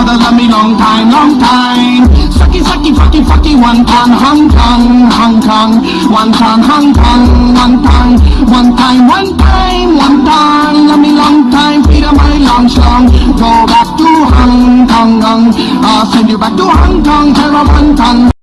mother love me long time, long time. Sucky, sucky, fucky, fucky, one time, Hong Kong, Hong Kong. One time, Hong Kong, one time, one time, one time, one time. Love me long time, Peter, my long song. Go back to Hong Kong, I'll send you back to Hong Kong, tell Hong Kong.